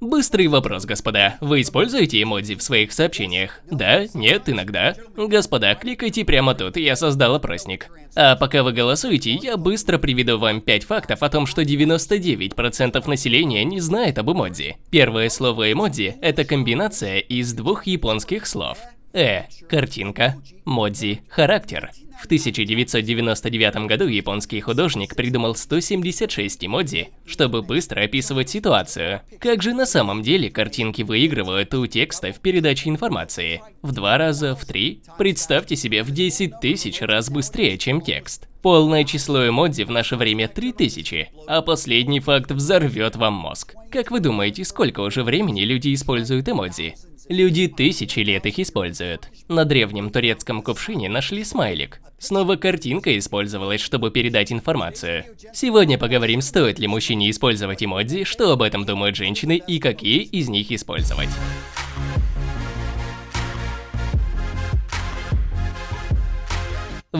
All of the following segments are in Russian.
Быстрый вопрос, господа. Вы используете эмодзи в своих сообщениях? Да? Нет? Иногда? Господа, кликайте прямо тут, я создал опросник. А пока вы голосуете, я быстро приведу вам 5 фактов о том, что 99% населения не знает об эмодзи. Первое слово эмодзи – это комбинация из двух японских слов. Э – картинка, модзи – характер. В 1999 году японский художник придумал 176 эмодзи, чтобы быстро описывать ситуацию. Как же на самом деле картинки выигрывают у текста в передаче информации? В два раза, в три? Представьте себе в 10 тысяч раз быстрее, чем текст. Полное число эмодзи в наше время 3000, а последний факт взорвет вам мозг. Как вы думаете, сколько уже времени люди используют эмодзи? Люди тысячи лет их используют. На древнем турецком кувшине нашли смайлик. Снова картинка использовалась, чтобы передать информацию. Сегодня поговорим, стоит ли мужчине использовать эмодзи, что об этом думают женщины и какие из них использовать.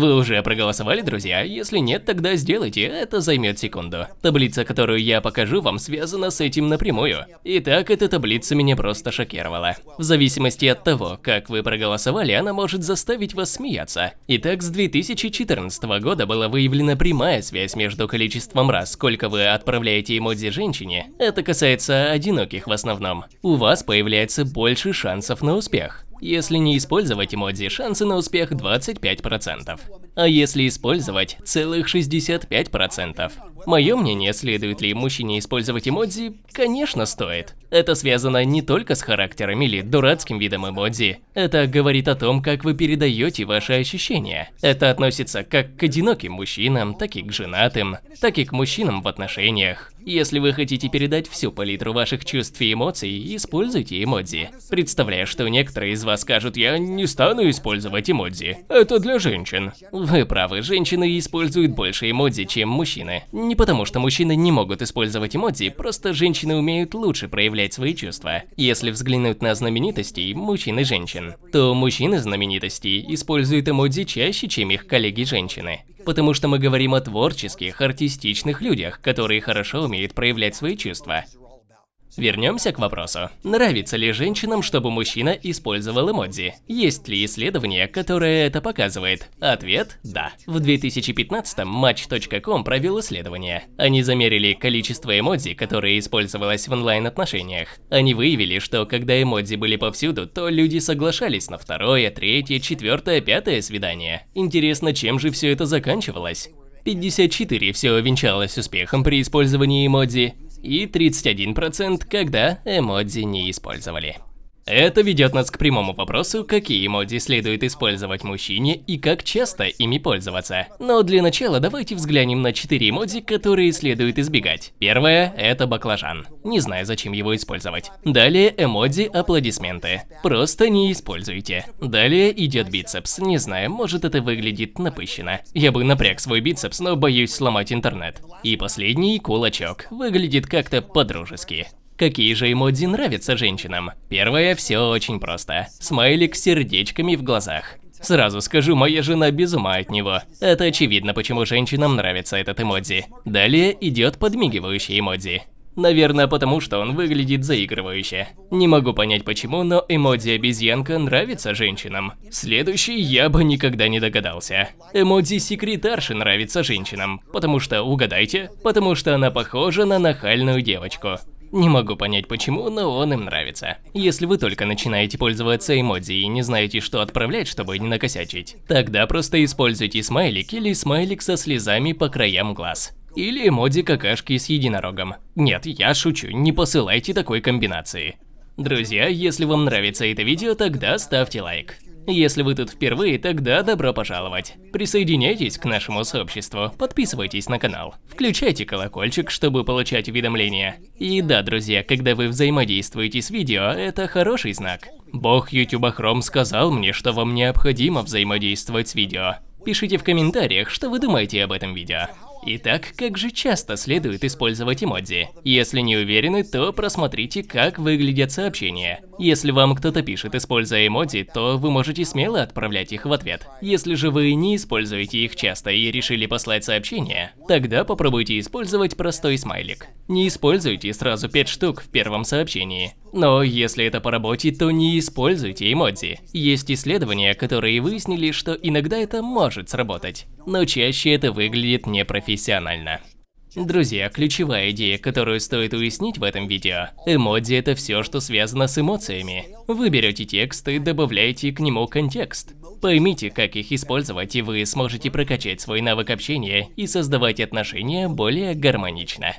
Вы уже проголосовали, друзья? Если нет, тогда сделайте, это займет секунду. Таблица, которую я покажу вам, связана с этим напрямую. Итак, эта таблица меня просто шокировала. В зависимости от того, как вы проголосовали, она может заставить вас смеяться. Итак, с 2014 года была выявлена прямая связь между количеством раз, сколько вы отправляете эмодзи женщине. Это касается одиноких в основном. У вас появляется больше шансов на успех. Если не использовать эмодзи, шансы на успех 25%. А если использовать, целых 65%. Мое мнение, следует ли мужчине использовать эмодзи, конечно стоит. Это связано не только с характером или дурацким видом эмодзи. Это говорит о том, как вы передаете ваши ощущения. Это относится как к одиноким мужчинам, так и к женатым, так и к мужчинам в отношениях. Если вы хотите передать всю палитру ваших чувств и эмоций, используйте эмодзи. Представляю, что некоторые из вас скажут, я не стану использовать эмодзи. Это для женщин. Вы правы, женщины используют больше эмодзи, чем мужчины. Не потому, что мужчины не могут использовать эмодзи, просто женщины умеют лучше проявлять свои чувства. Если взглянуть на знаменитостей, мужчин и женщин, то мужчины знаменитостей используют эмодзи чаще, чем их коллеги-женщины. Потому что мы говорим о творческих, артистичных людях, которые хорошо умеют проявлять свои чувства. Вернемся к вопросу. Нравится ли женщинам, чтобы мужчина использовал эмодзи? Есть ли исследование, которое это показывает? Ответ – да. В 2015-м Match.com провел исследование. Они замерили количество эмодзи, которое использовалось в онлайн-отношениях. Они выявили, что когда эмодзи были повсюду, то люди соглашались на второе, третье, четвертое, пятое свидание. Интересно, чем же все это заканчивалось? 54 все венчалось успехом при использовании эмодзи, и 31% когда эмодзи не использовали. Это ведет нас к прямому вопросу, какие эмодзи следует использовать мужчине и как часто ими пользоваться. Но для начала давайте взглянем на 4 эмодзи, которые следует избегать. Первое – это баклажан. Не знаю, зачем его использовать. Далее эмодзи аплодисменты. Просто не используйте. Далее идет бицепс. Не знаю, может это выглядит напыщенно. Я бы напряг свой бицепс, но боюсь сломать интернет. И последний кулачок. Выглядит как-то по-дружески. Какие же эмодзи нравятся женщинам? Первое, все очень просто. Смайлик с сердечками в глазах. Сразу скажу, моя жена без ума от него. Это очевидно, почему женщинам нравится этот эмодзи. Далее идет подмигивающий эмодзи. Наверное, потому что он выглядит заигрывающе. Не могу понять почему, но эмодзи обезьянка нравится женщинам. Следующий я бы никогда не догадался. Эмодзи секретарши нравится женщинам. Потому что, угадайте, потому что она похожа на нахальную девочку. Не могу понять почему, но он им нравится. Если вы только начинаете пользоваться эмодзи и не знаете, что отправлять, чтобы не накосячить, тогда просто используйте смайлик или смайлик со слезами по краям глаз. Или эмодзи какашки с единорогом. Нет, я шучу, не посылайте такой комбинации. Друзья, если вам нравится это видео, тогда ставьте лайк. Если вы тут впервые, тогда добро пожаловать. Присоединяйтесь к нашему сообществу, подписывайтесь на канал, включайте колокольчик, чтобы получать уведомления. И да, друзья, когда вы взаимодействуете с видео, это хороший знак. Бог YouTube Chrome сказал мне, что вам необходимо взаимодействовать с видео. Пишите в комментариях, что вы думаете об этом видео. Итак, как же часто следует использовать эмодзи? Если не уверены, то просмотрите, как выглядят сообщения. Если вам кто-то пишет, используя эмодзи, то вы можете смело отправлять их в ответ. Если же вы не используете их часто и решили послать сообщение, тогда попробуйте использовать простой смайлик. Не используйте сразу 5 штук в первом сообщении. Но если это по работе, то не используйте эмодзи. Есть исследования, которые выяснили, что иногда это может сработать, но чаще это выглядит непрофессионально. Друзья, ключевая идея, которую стоит уяснить в этом видео – эмодзи – это все, что связано с эмоциями. Вы берете текст и добавляете к нему контекст. Поймите, как их использовать, и вы сможете прокачать свой навык общения и создавать отношения более гармонично.